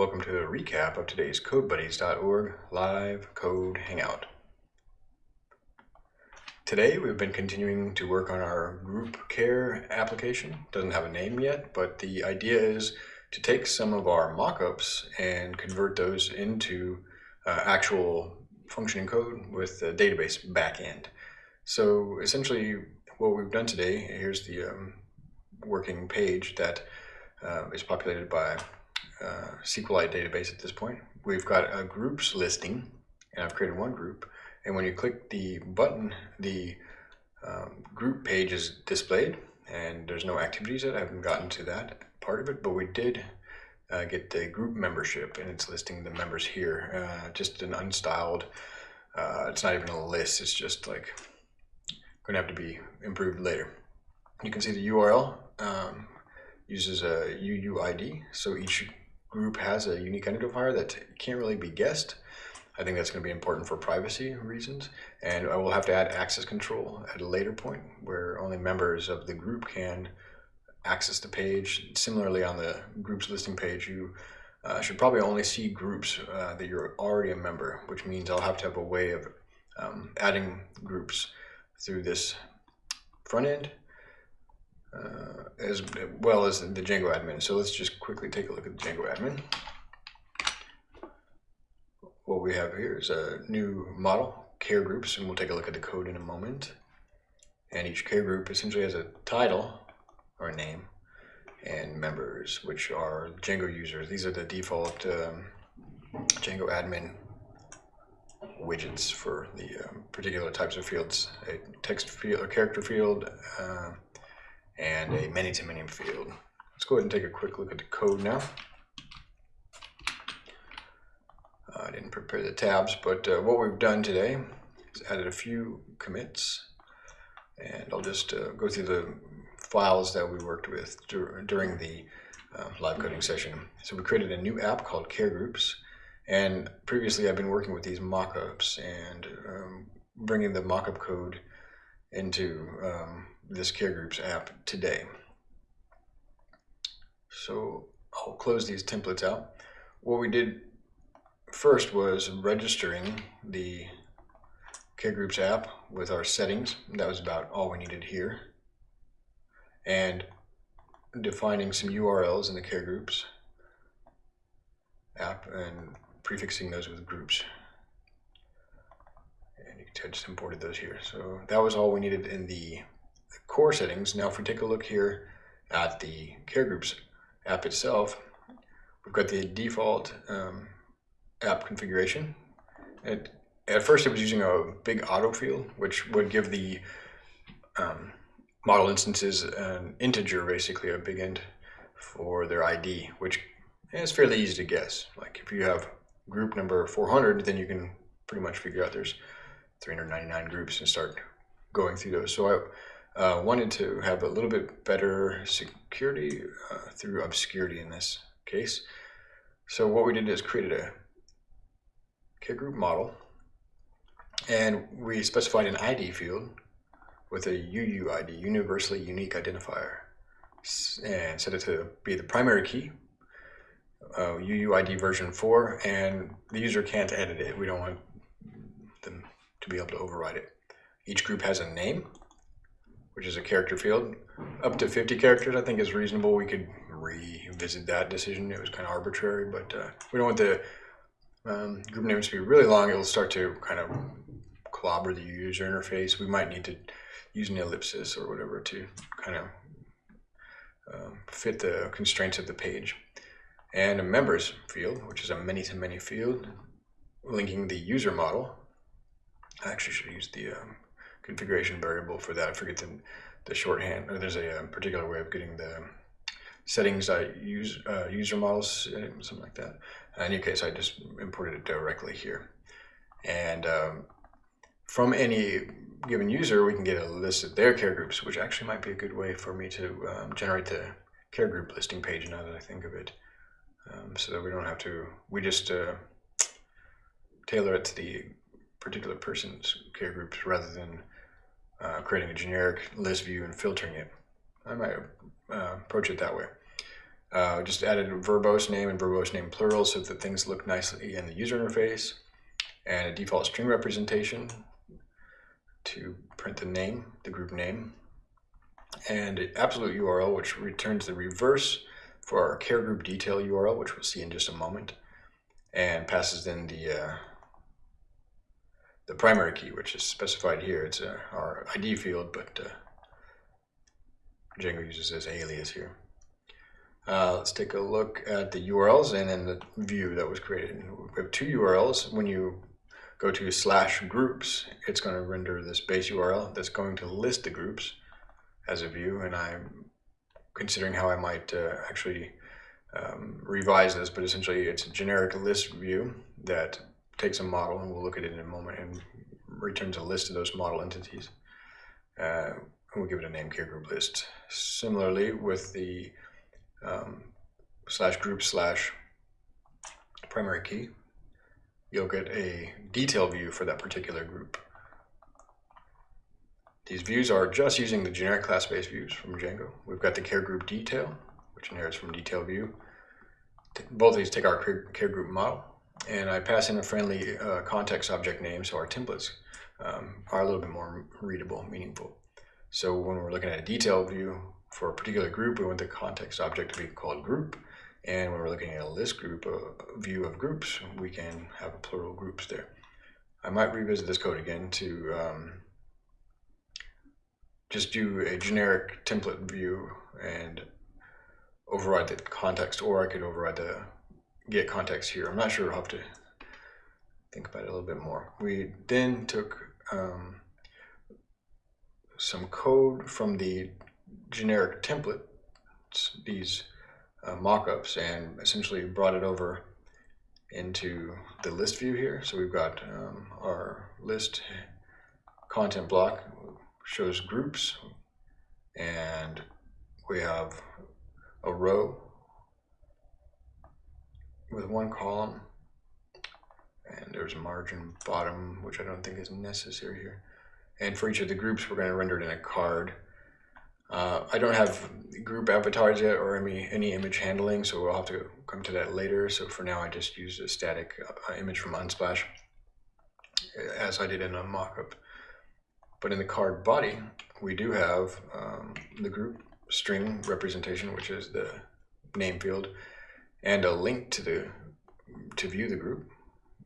Welcome to a recap of today's CodeBuddies.org live code hangout. Today we've been continuing to work on our group care application. Doesn't have a name yet, but the idea is to take some of our mockups and convert those into uh, actual functioning code with the database backend. So essentially what we've done today, here's the um, working page that uh, is populated by uh, SQLite database at this point. We've got a groups listing, and I've created one group. And when you click the button, the um, group page is displayed, and there's no activities yet. I haven't gotten to that part of it, but we did uh, get the group membership, and it's listing the members here. Uh, just an unstyled, uh, it's not even a list, it's just like going to have to be improved later. You can see the URL um, uses a UUID, so each group has a unique identifier that can't really be guessed. I think that's going to be important for privacy reasons. And I will have to add access control at a later point where only members of the group can access the page. Similarly, on the groups listing page, you uh, should probably only see groups uh, that you're already a member, which means I'll have to have a way of um, adding groups through this front end uh, as well as the Django admin. So let's just quickly take a look at the Django admin. What we have here is a new model, care groups, and we'll take a look at the code in a moment. And each care group essentially has a title or a name and members, which are Django users. These are the default um, Django admin widgets for the um, particular types of fields, a text field, a character field, uh, and a many-to-many field. Let's go ahead and take a quick look at the code now. Uh, I didn't prepare the tabs, but uh, what we've done today is added a few commits, and I'll just uh, go through the files that we worked with dur during the uh, live coding session. So we created a new app called Care Groups, and previously I've been working with these mockups and um, bringing the mockup code into um, this Care Groups app today. So I'll close these templates out. What we did first was registering the Care Groups app with our settings. That was about all we needed here. And defining some URLs in the Care Groups app and prefixing those with groups. And you can see I just imported those here. So that was all we needed in the core settings. Now if we take a look here at the Care Groups app itself, we've got the default um, app configuration. It, at first it was using a big auto field, which would give the um, model instances an integer, basically a big int for their ID, which is fairly easy to guess. Like if you have group number 400, then you can pretty much figure out there's 399 groups and start going through those. So I, uh, wanted to have a little bit better security uh, through obscurity in this case. So what we did is created a care group model and we specified an ID field with a UUID, universally unique identifier, and set it to be the primary key, uh, UUID version 4, and the user can't edit it. We don't want them to be able to override it. Each group has a name, which is a character field. Up to 50 characters, I think is reasonable. We could revisit that decision. It was kind of arbitrary, but uh, we don't want the um, group names to be really long. It'll start to kind of clobber the user interface. We might need to use an ellipsis or whatever to kind of um, fit the constraints of the page. And a members field, which is a many-to-many -many field, linking the user model. I actually should use the um, configuration variable for that. I forget the, the shorthand, or there's a, a um, particular way of getting the settings I use, uh, user models, uh, something like that. In any case, I just imported it directly here. And um, from any given user, we can get a list of their care groups, which actually might be a good way for me to um, generate the care group listing page now that I think of it. Um, so that we don't have to, we just uh, tailor it to the particular person's care groups rather than uh, creating a generic list view and filtering it. I might uh, approach it that way. Uh, just added a verbose name and verbose name plural so that things look nicely in the user interface. And a default string representation to print the name, the group name. And an absolute URL, which returns the reverse for our care group detail URL, which we'll see in just a moment. And passes in the uh, the primary key, which is specified here. It's uh, our ID field, but uh, Django uses this alias here. Uh, let's take a look at the URLs and then the view that was created. We have two URLs. When you go to slash groups, it's going to render this base URL that's going to list the groups as a view. And I'm considering how I might uh, actually um, revise this, but essentially it's a generic list view that takes a model, and we'll look at it in a moment, and returns a list of those model entities. Uh, and we'll give it a name care group list. Similarly, with the um, slash group slash primary key, you'll get a detail view for that particular group. These views are just using the generic class-based views from Django. We've got the care group detail, which inherits from detail view. Both of these take our care group model, and I pass in a friendly uh, context object name, so our templates um, are a little bit more readable, meaningful. So when we're looking at a detail view for a particular group, we want the context object to be called group. And when we're looking at a list group, a view of groups, we can have a plural groups there. I might revisit this code again to um, just do a generic template view and override the context, or I could override the get context here. I'm not sure. I'll have to think about it a little bit more. We then took um, some code from the generic template, these uh, mockups, and essentially brought it over into the list view here. So we've got um, our list content block shows groups, and we have a row with one column, and there's a margin bottom, which I don't think is necessary here. And for each of the groups, we're going to render it in a card. Uh, I don't have group avatars yet or any, any image handling, so we'll have to come to that later. So for now, I just use a static uh, image from Unsplash, as I did in a mockup. But in the card body, we do have um, the group string representation, which is the name field, and a link to the to view the group,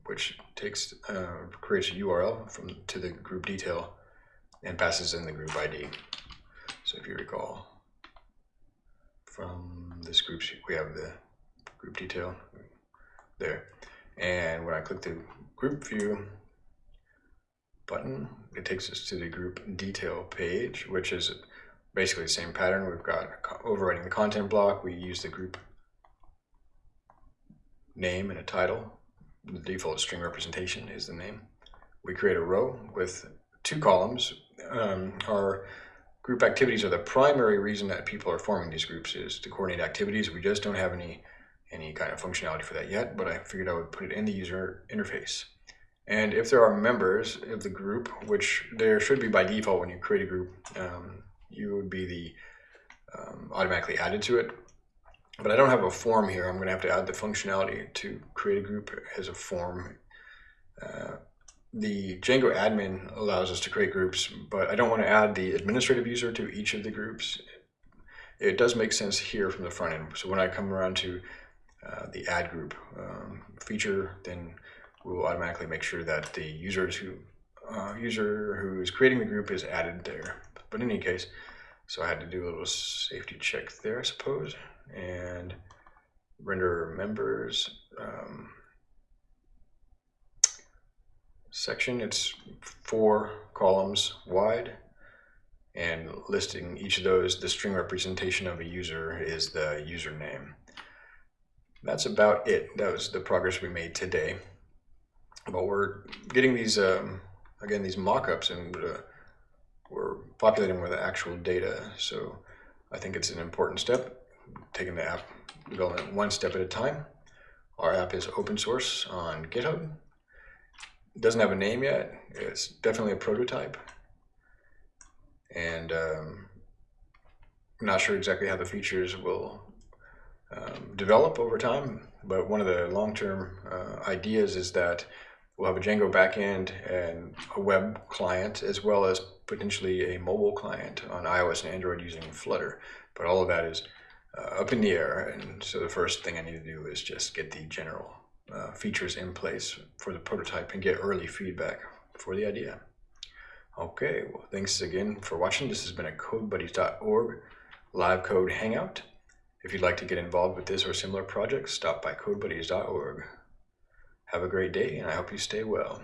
which takes uh, creates a URL from to the group detail and passes in the group ID. So if you recall, from this group sheet, we have the group detail there. And when I click the group view button, it takes us to the group detail page, which is basically the same pattern. We've got overriding the content block. We use the group name and a title. The default string representation is the name. We create a row with two columns. Um, our group activities are the primary reason that people are forming these groups is to coordinate activities. We just don't have any any kind of functionality for that yet, but I figured I would put it in the user interface. And if there are members of the group, which there should be by default when you create a group, um, you would be the um, automatically added to it. But I don't have a form here. I'm going to have to add the functionality to create a group as a form. Uh, the Django admin allows us to create groups, but I don't want to add the administrative user to each of the groups. It does make sense here from the front end. So when I come around to uh, the add group um, feature, then we'll automatically make sure that the users who uh, user who is creating the group is added there. But in any case, so I had to do a little safety check there, I suppose and render members um, section. It's four columns wide and listing each of those, the string representation of a user is the username. That's about it. That was the progress we made today. But we're getting these, um, again, these mockups and uh, we're populating with actual data. So I think it's an important step taking the app development one step at a time. Our app is open source on GitHub. It doesn't have a name yet. It's definitely a prototype. And um, I'm not sure exactly how the features will um, develop over time. But one of the long-term uh, ideas is that we'll have a Django backend and a web client, as well as potentially a mobile client on iOS and Android using Flutter. But all of that is uh, up in the air, and so the first thing I need to do is just get the general uh, features in place for the prototype and get early feedback for the idea. Okay, well, thanks again for watching. This has been a CodeBuddies.org live code hangout. If you'd like to get involved with this or similar projects, stop by CodeBuddies.org. Have a great day, and I hope you stay well.